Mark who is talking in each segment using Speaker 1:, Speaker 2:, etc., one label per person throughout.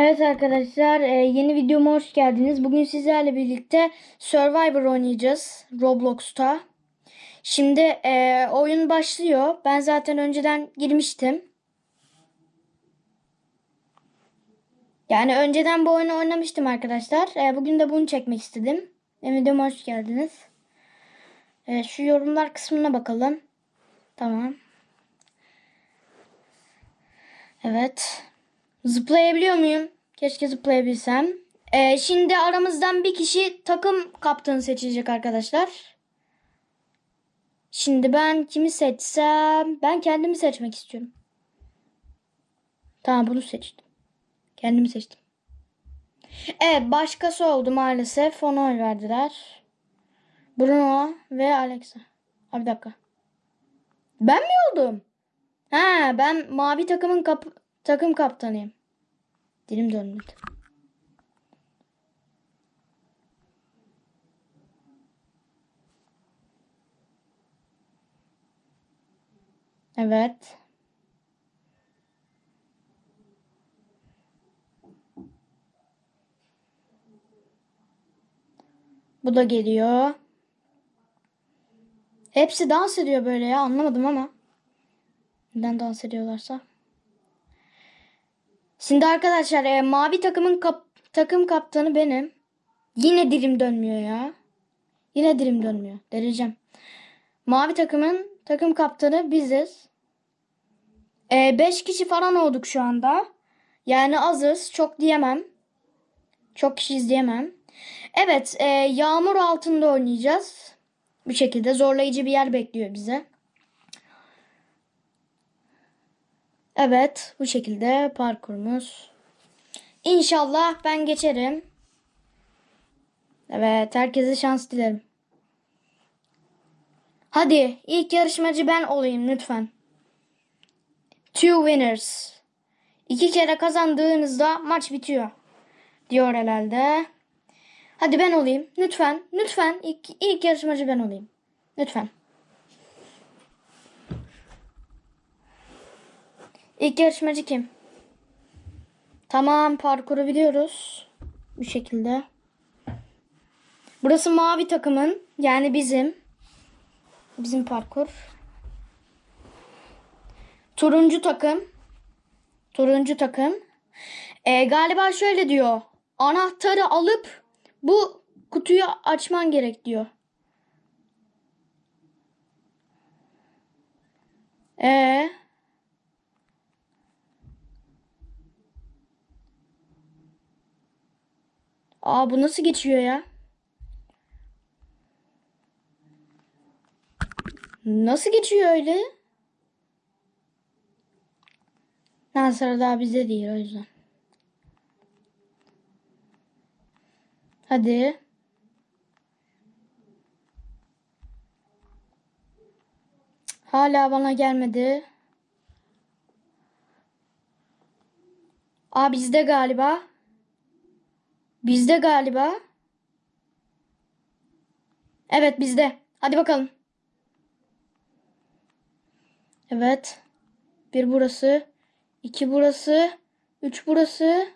Speaker 1: Evet arkadaşlar e, yeni videoma hoş geldiniz. Bugün sizlerle birlikte Survivor oynayacağız Roblox'ta. Şimdi e, oyun başlıyor. Ben zaten önceden girmiştim. Yani önceden bu oyunu oynamıştım arkadaşlar. E, bugün de bunu çekmek istedim. Benim videoma hoş geldiniz. Şu yorumlar kısmına bakalım. Tamam. Evet. Zıplayabiliyor muyum? Keşke zıplayabilsem. Ee, şimdi aramızdan bir kişi takım kaptanı seçecek arkadaşlar. Şimdi ben kimi seçsem? Ben kendimi seçmek istiyorum. Tamam bunu seçtim. Kendimi seçtim. Evet başkası oldu maalesef. Ona oy verdiler. Bruno ve Alexa. Abi dakika. Ben mi oldum? Ha ben mavi takımın kap takım kaptanıyım. Dilim dönmedi. Evet. Bu da geliyor. Hepsi dans ediyor böyle ya anlamadım ama. Neden dans ediyorlarsa. Şimdi arkadaşlar e, mavi takımın kap takım kaptanı benim. Yine dilim dönmüyor ya. Yine dilim dönmüyor. Dereceğim. Mavi takımın takım kaptanı biziz. 5 e, kişi falan olduk şu anda. Yani azız. Çok diyemem. Çok kişi izleyemem. Evet. E, yağmur altında oynayacağız. Bu şekilde zorlayıcı bir yer bekliyor bize. Evet bu şekilde parkurumuz. İnşallah ben geçerim. Evet herkese şans dilerim. Hadi ilk yarışmacı ben olayım lütfen. Two winners. İki kere kazandığınızda maç bitiyor. Diyor herhalde. Hadi ben olayım. Lütfen. Lütfen. ilk, ilk yarışmacı ben olayım. Lütfen. İlk yarışmacı kim? Tamam parkuru biliyoruz. Bu şekilde. Burası mavi takımın yani bizim. Bizim parkur. Turuncu takım. Turuncu takım. Ee, galiba şöyle diyor. Anahtarı alıp bu kutuyu açman gerek diyor. Ee, Aa bu nasıl geçiyor ya? Nasıl geçiyor öyle? Ha sıra daha bizde değil o yüzden. Hadi. Hala bana gelmedi. Aa bizde galiba. Bizde galiba. Evet bizde. Hadi bakalım. Evet. Bir burası. iki burası. Üç burası.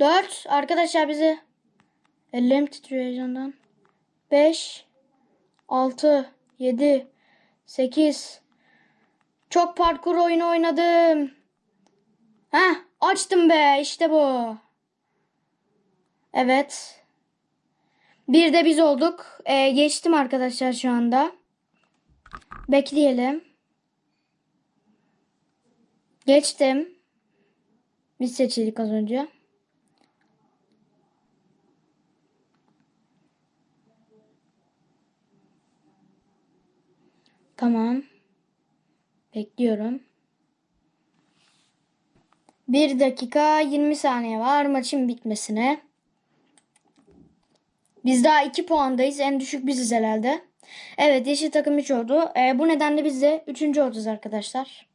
Speaker 1: Dört. Arkadaşlar bizi. Ellerim titriyor heyecandan. Beş. Altı. Yedi. Sekiz. Çok parkur oyunu oynadım. Heh açtım be işte bu. Evet. Bir de biz olduk. Ee, geçtim arkadaşlar şu anda. Bekleyelim. Geçtim. Biz seçildik az önce. Tamam. Bekliyorum. 1 dakika 20 saniye var maçın bitmesine. Biz daha 2 puandayız. En düşük biziz herhalde. Evet yeşil takım 3 oldu. E, bu nedenle biz de 3. olacağız arkadaşlar.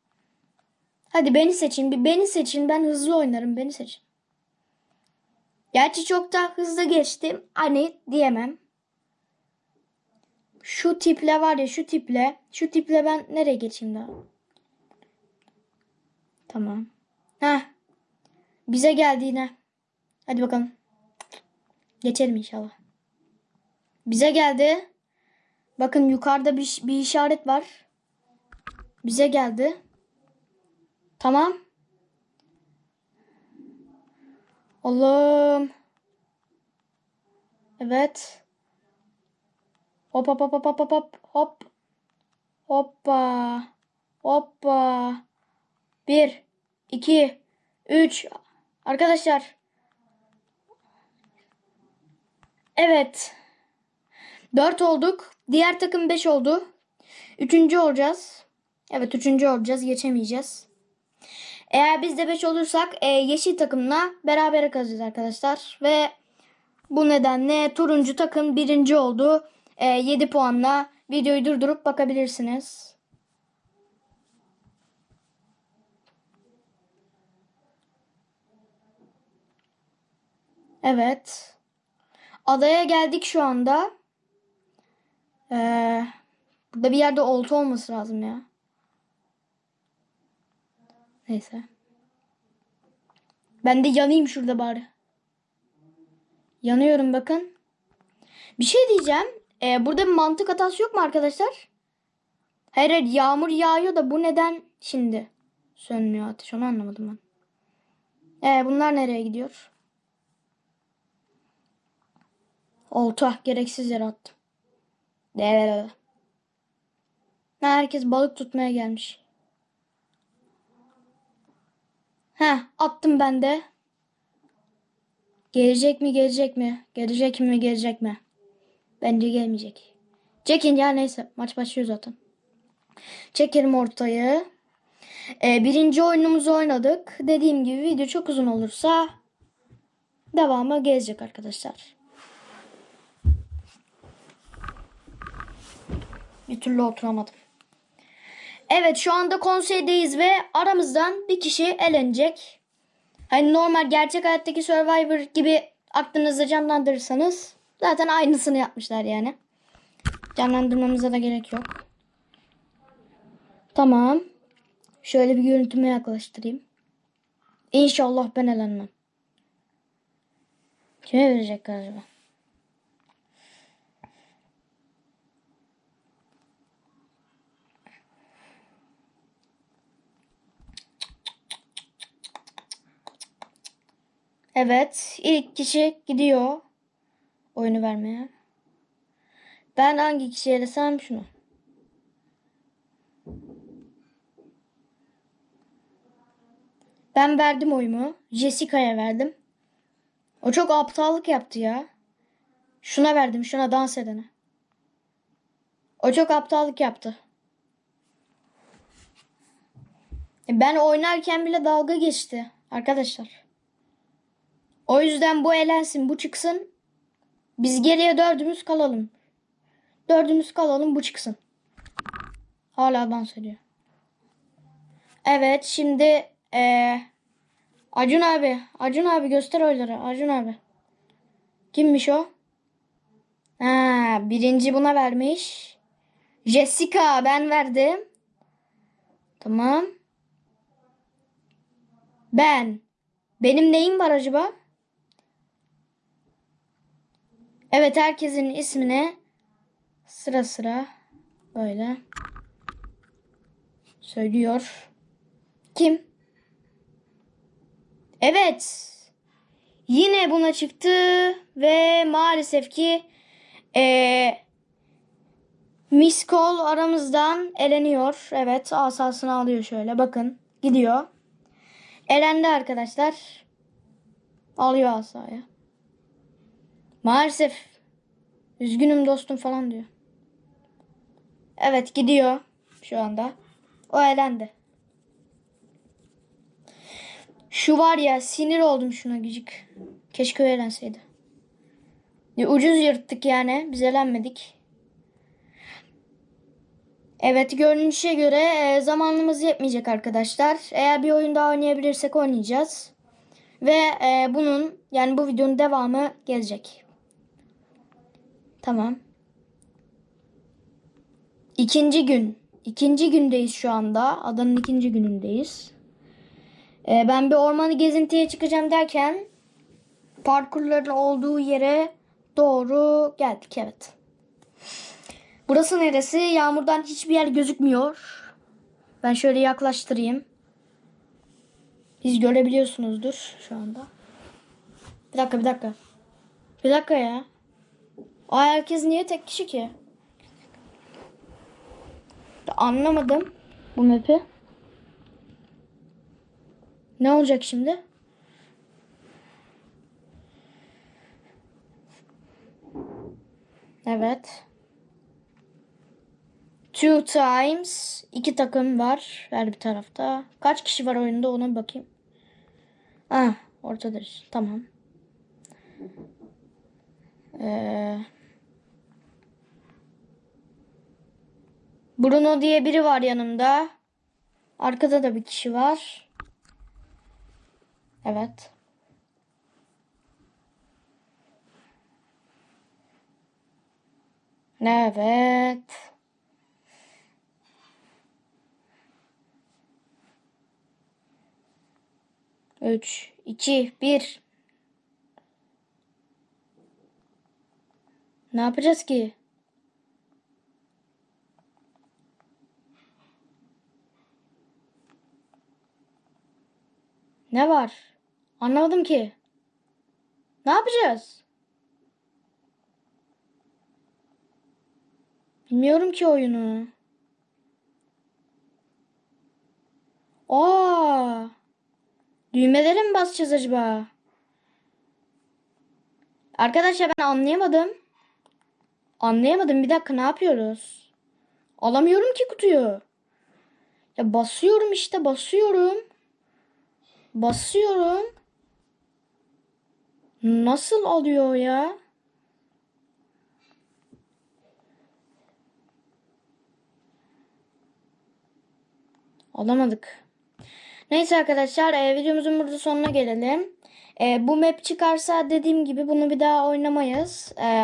Speaker 1: Hadi beni seçin. Bir beni seçin. Ben hızlı oynarım. Beni seçin. Gerçi çok da hızlı geçtim. Hani diyemem. Şu tiple var ya şu tiple. Şu tiple ben nereye geçeyim daha? Tamam. Heh. Bize geldi yine. Hadi bakalım. Geçelim inşallah. Bize geldi. Bakın yukarıda bir, bir işaret var. Bize geldi. Tamam. Allah'ım. Evet. Hop hop hop hop hop hop hop hop. Hoppa. Hoppa. Bir, iki, üç. Arkadaşlar. Evet. Dört olduk. Diğer takım beş oldu. Üçüncü olacağız. Evet üçüncü olacağız. Geçemeyeceğiz. Eğer biz de 5 olursak e, yeşil takımla beraber kalacağız arkadaşlar. Ve bu nedenle turuncu takım birinci oldu. E, 7 puanla videoyu durdurup bakabilirsiniz. Evet. Adaya geldik şu anda. Ee, burada bir yerde olta olması lazım ya. Neyse. Ben de yanayım şurada bari. Yanıyorum bakın. Bir şey diyeceğim. Ee, burada bir mantık hatası yok mu arkadaşlar? Hayır hayır yağmur yağıyor da bu neden şimdi sönmüyor ateş onu anlamadım ben. Ee, bunlar nereye gidiyor? Olta gereksiz yere attım. De. Herkes balık tutmaya gelmiş. Heh attım ben de. Gelecek mi gelecek mi? Gelecek mi gelecek mi? Bence gelmeyecek. Çekin ya neyse maç başlıyor zaten. Çekelim ortayı. Ee, birinci oyunumuzu oynadık. Dediğim gibi video çok uzun olursa devamı gelecek arkadaşlar. Bir türlü oturamadım. Evet şu anda konseydeyiz ve aramızdan bir kişi elenecek. Hani normal gerçek hayattaki Survivor gibi aklınızda canlandırırsanız zaten aynısını yapmışlar yani. Canlandırmamıza da gerek yok. Tamam. Şöyle bir görüntüme yaklaştırayım. İnşallah ben elenmem. Kime verecek acaba? Evet. ilk kişi gidiyor. Oyunu vermeye. Ben hangi kişiye desem şunu. Ben verdim oyumu. Jessica'ya verdim. O çok aptallık yaptı ya. Şuna verdim. Şuna dans edene. O çok aptallık yaptı. E, Ben oynarken bile dalga geçti. Arkadaşlar. O yüzden bu elensin, bu çıksın. Biz geriye dördümüz kalalım. Dördümüz kalalım, bu çıksın. Hala dans ediyor. Evet, şimdi ee, Acun abi, Acun abi göster oyları. Acun abi. Kimmiş o? Ha, birinci buna vermiş. Jessica ben verdim. Tamam. Ben. Benim neyim var acaba? Evet herkesin ismini sıra sıra böyle söylüyor. Kim? Evet. Yine buna çıktı ve maalesef ki ee, Miss Cole aramızdan eleniyor. Evet asasını alıyor şöyle bakın gidiyor. Elendi arkadaşlar. Alıyor asayı. Maalesef. Üzgünüm dostum falan diyor. Evet gidiyor şu anda. O elendi. Şu var ya sinir oldum şuna gıcık. Keşke o. Ya, ucuz yırttık yani. Biz elenmedik. Evet görünüşe göre e, zamanımız yetmeyecek arkadaşlar. Eğer bir oyun daha oynayabilirsek oynayacağız. Ve e, bunun yani bu videonun devamı gelecek. Tamam. İkinci gün. İkinci gündeyiz şu anda. Adanın ikinci günündeyiz. Ee, ben bir ormanı gezintiye çıkacağım derken parkurların olduğu yere doğru geldik evet. Burası neresi? Yağmurdan hiçbir yer gözükmüyor. Ben şöyle yaklaştırayım. Siz görebiliyorsunuzdur şu anda. Bir dakika bir dakika. Bir dakika ya. Aa herkes niye tek kişi ki? Anlamadım bu map'i. Ne olacak şimdi? Evet. Two times. iki takım var her bir tarafta. Kaç kişi var oyunda ona bakayım. Ah ortadır. Tamam. Ee, Bruno diye biri var yanımda. Arkada da bir kişi var. Evet. Evet. Üç, iki, bir. Ne yapacağız ki? Ne var? Anlamadım ki. Ne yapacağız? Bilmiyorum ki oyunu. Aa! Düğmelere mi basacağız acaba? Arkadaşlar ben anlayamadım. Anlayamadım. Bir dakika ne yapıyoruz? Alamıyorum ki kutuyu. Ya basıyorum işte basıyorum. Basıyorum. Nasıl alıyor ya? Alamadık. Neyse arkadaşlar e, videomuzun burada sonuna gelelim. E, bu map çıkarsa dediğim gibi bunu bir daha oynamayız. E,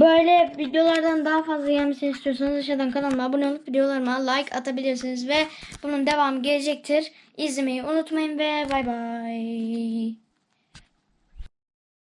Speaker 1: böyle videolardan daha fazla gelmesini istiyorsanız aşağıdan kanalıma abone olup videolarıma like atabilirsiniz ve bunun devamı gelecektir. İzlemeyi unutmayın ve bay bay.